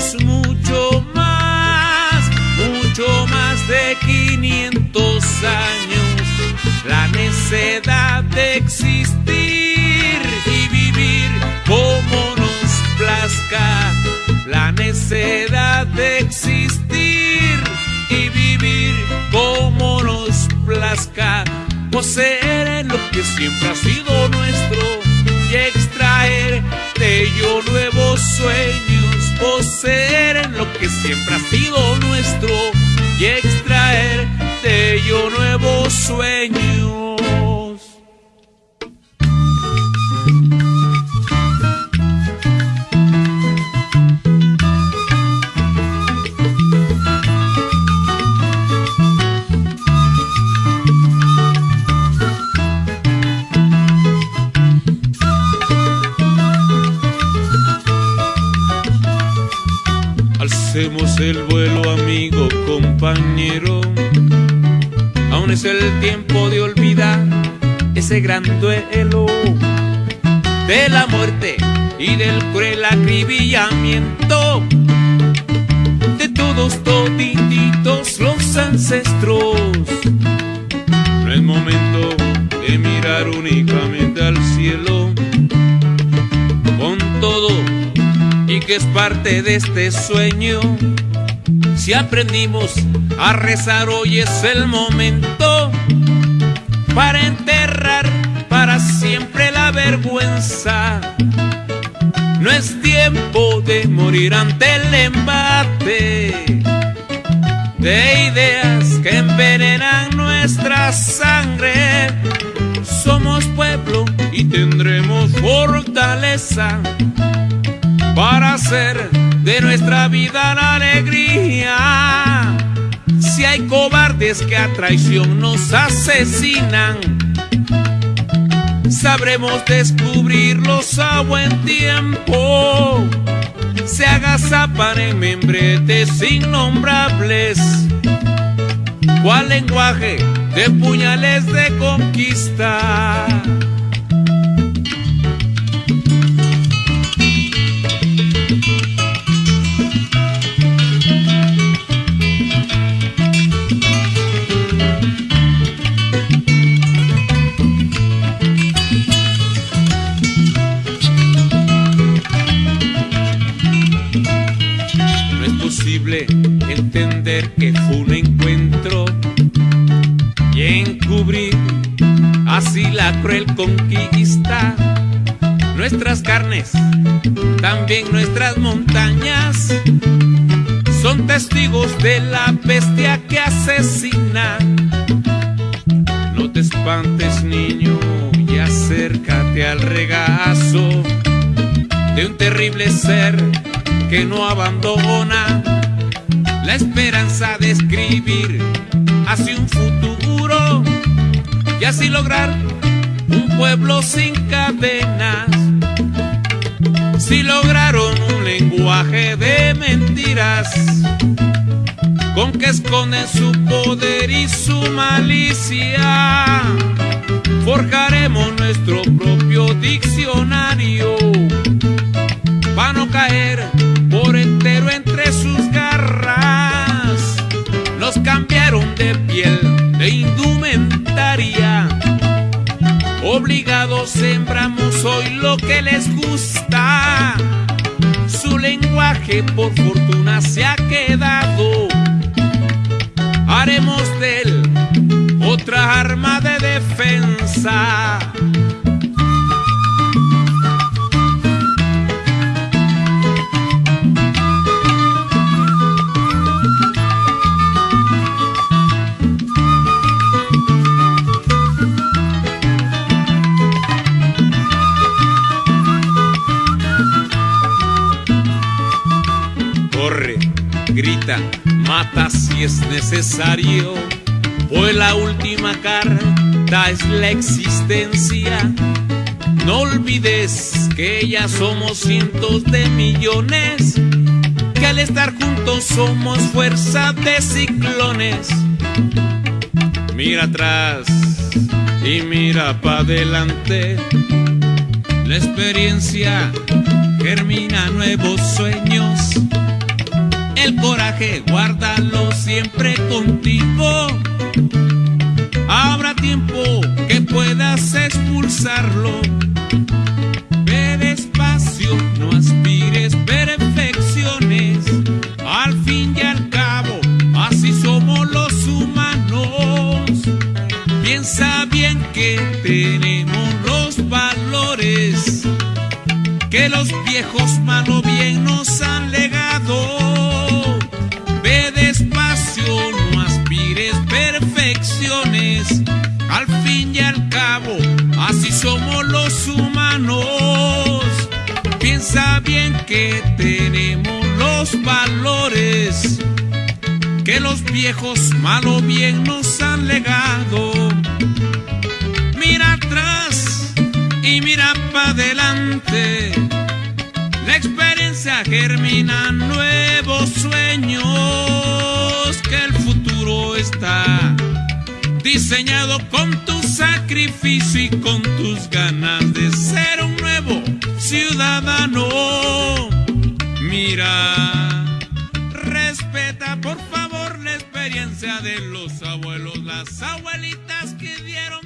Tenemos mucho más, mucho más de 500 años. La necedad de existir y vivir como nos plazca. La necedad de existir y vivir como nos plazca. Poseer lo que siempre ha sido nuestro en lo que siempre ha sido nuestro y extraer de ello nuevos sueños. El vuelo, amigo, compañero. Aún es el tiempo de olvidar ese gran duelo de la muerte y del cruel acribillamiento de todos todititos los ancestros. No es momento de mirar únicamente al cielo que es parte de este sueño. Si aprendimos a rezar, hoy es el momento para enterrar para siempre la vergüenza. No es tiempo de morir ante el embate de ideas que envenenan nuestra sangre. Somos pueblo y tendremos fortaleza para hacer de nuestra vida la alegría. Si hay cobardes que a traición nos asesinan, sabremos descubrirlos a buen tiempo. Se agazapan en membretes innombrables. ¿Cuál lenguaje de puñales de conquista? Que fue un encuentro y encubrir así la cruel conquista. Nuestras carnes, también nuestras montañas, son testigos de la bestia que asesina. No te espantes, niño, y acércate al regazo de un terrible ser que no abandona la esperanza de escribir hacia un futuro y así lograr un pueblo sin cadenas. Si lograron un lenguaje de mentiras con que esconden su poder y su malicia, forjaremos nuestro propio diccionario para no caer por entero por fortuna se ha quedado. Haremos de él otra arma de defensa. Grita, mata si es necesario. Pues la última carta es la existencia. No olvides que ya somos cientos de millones, que al estar juntos somos fuerza de ciclones. Mira atrás, y mira para adelante. La experiencia germina nuevos sueños. Coraje guárdalo siempre contigo. Habrá tiempo que puedas expulsarlo. Ve despacio, no aspires perfecciones. Al fin y al cabo, así somos los humanos. Piensa bien que tenemos los valores que los viejos malo Al fin y al cabo, así somos los humanos. Piensa bien que tenemos los valores que los viejos malo bien nos han legado. Mira atrás y mira para adelante. La experiencia germina nuevos diseñado con tu sacrificio y con tus ganas de ser un nuevo ciudadano. Mira, respeta por favor la experiencia de los abuelos, las abuelitas que dieron